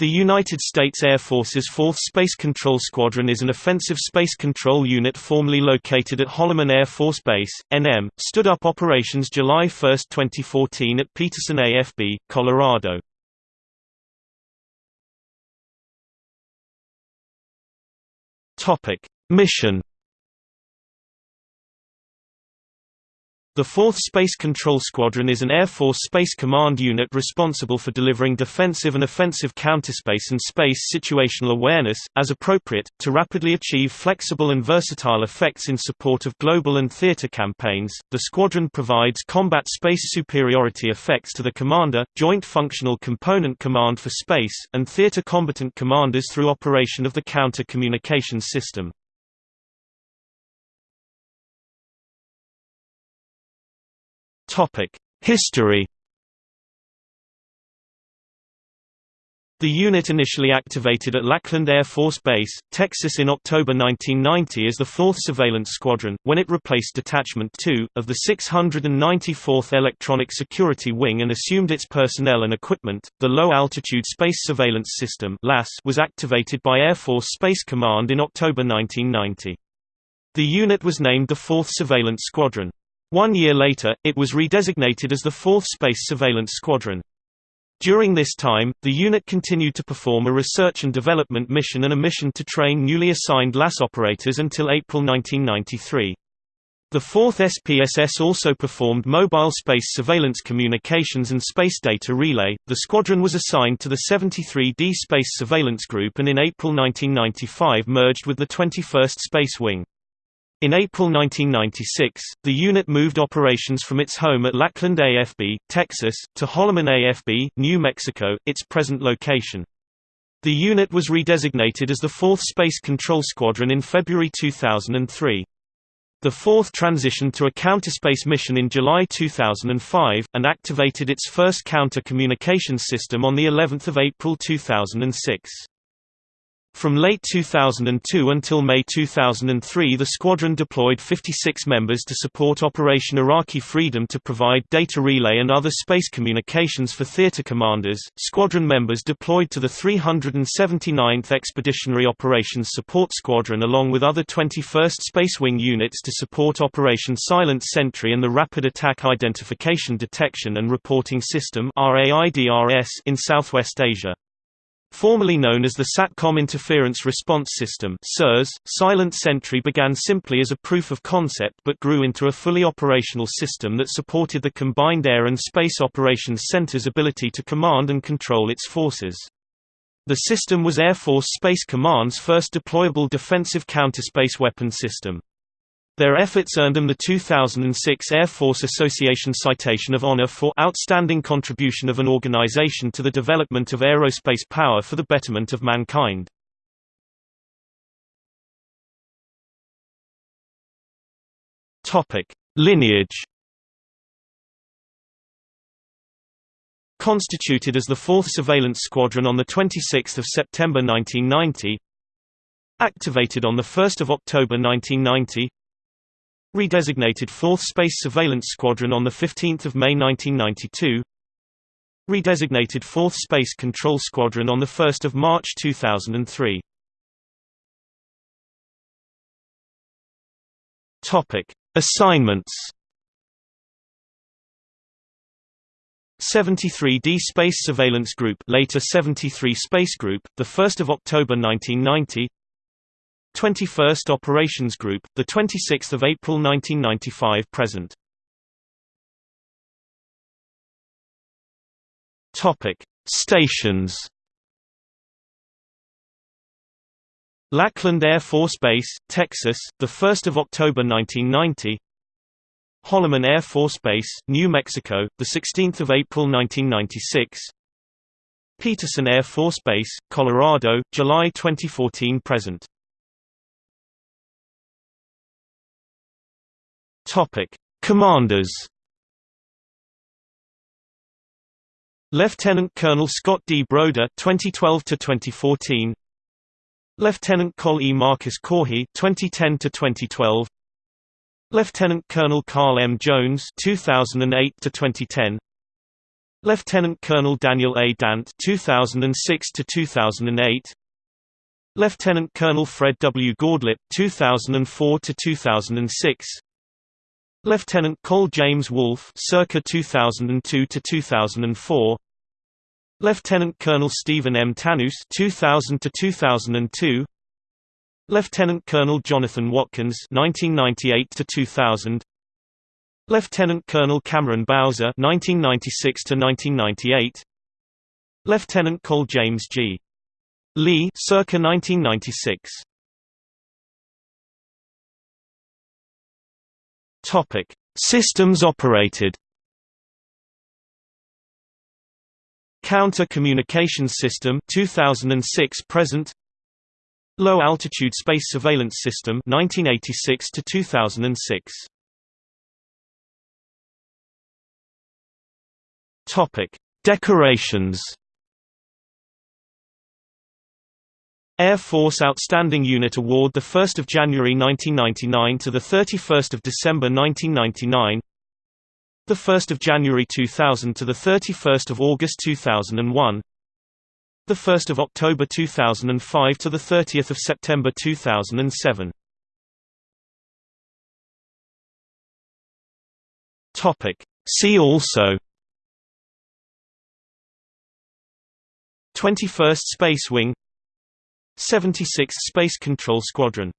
The United States Air Force's 4th Space Control Squadron is an offensive space control unit formerly located at Holloman Air Force Base, NM, stood up operations July 1, 2014 at Peterson AFB, Colorado. Mission The 4th Space Control Squadron is an Air Force Space Command unit responsible for delivering defensive and offensive counterspace and space situational awareness, as appropriate, to rapidly achieve flexible and versatile effects in support of global and theater campaigns. The squadron provides combat space superiority effects to the Commander, Joint Functional Component Command for Space, and theater combatant commanders through operation of the Counter Communications System. History The unit initially activated at Lackland Air Force Base, Texas in October 1990 as the 4th Surveillance Squadron, when it replaced Detachment 2, of the 694th Electronic Security Wing and assumed its personnel and equipment. The Low Altitude Space Surveillance System was activated by Air Force Space Command in October 1990. The unit was named the 4th Surveillance Squadron. One year later, it was redesignated as the 4th Space Surveillance Squadron. During this time, the unit continued to perform a research and development mission and a mission to train newly assigned LAS operators until April 1993. The 4th SPSS also performed mobile space surveillance communications and space data relay. The squadron was assigned to the 73D Space Surveillance Group and in April 1995 merged with the 21st Space Wing. In April 1996, the unit moved operations from its home at Lackland AFB, Texas, to Holloman AFB, New Mexico, its present location. The unit was redesignated as the 4th Space Control Squadron in February 2003. The 4th transitioned to a counterspace mission in July 2005, and activated its first counter-communications system on of April 2006. From late 2002 until May 2003 the squadron deployed 56 members to support Operation Iraqi Freedom to provide data relay and other space communications for theater commanders. Squadron members deployed to the 379th Expeditionary Operations Support Squadron along with other 21st Space Wing units to support Operation Silent Sentry and the Rapid Attack Identification Detection and Reporting System in Southwest Asia. Formerly known as the SATCOM Interference Response System SIRS, Silent Sentry began simply as a proof of concept but grew into a fully operational system that supported the Combined Air and Space Operations Center's ability to command and control its forces. The system was Air Force Space Command's first deployable defensive counterspace weapon system. Their efforts earned them the 2006 Air Force Association Citation of Honor for outstanding contribution of an organization to the development of aerospace power for the betterment of mankind. Topic: Lineage. Constituted as the 4th Surveillance Squadron on 26 September 1990 Activated on 1 October 1990 Redesignated 4th Space Surveillance Squadron on 15 May 1992 Redesignated 4th Space Control Squadron on 1 March 2003 Assignments. 73D Space Surveillance Group later 73 Space Group, 1 October 1990 21st Operations Group, the 26th of April 1995 present. Topic: Stations. Lackland Air Force Base, Texas, the 1st of October 1990. Holloman Air Force Base, New Mexico, the 16th of April 1996. Peterson Air Force Base, Colorado, July 2014 present. Topic: Commanders. Lieutenant Colonel Scott D. Broder 2012 to 2014 Lieutenant Col E Marcus Corhi 2010 to 2012 Lieutenant Colonel Carl M Jones 2008 to 2010 Lieutenant Colonel Daniel A. Dant 2006 to 2008 Lieutenant Colonel Fred W. Gordlip 2004 to 2006 Lieutenant Col James Wolfe circa 2002 to 2004 Lieutenant Colonel Stephen M. Tannous 2000 to 2002 Lieutenant Colonel Jonathan Watkins 1998 to 2000 Lieutenant Colonel Cameron Bowser 1996 to 1998 Lieutenant Cole James G. Lee circa 1996 Topic. Systems operated. Counter Communications System 2006 present. Low Altitude Space Surveillance System 1986 to 2006 Topic. Decorations Air Force Outstanding Unit Award 1 January 1999 to 31 December 1999 the 1st of January 2000 to the 31st of August 2001 the 1st of October 2005 to the 30th of September 2007 topic. See also 21st Space Wing 76th Space Control Squadron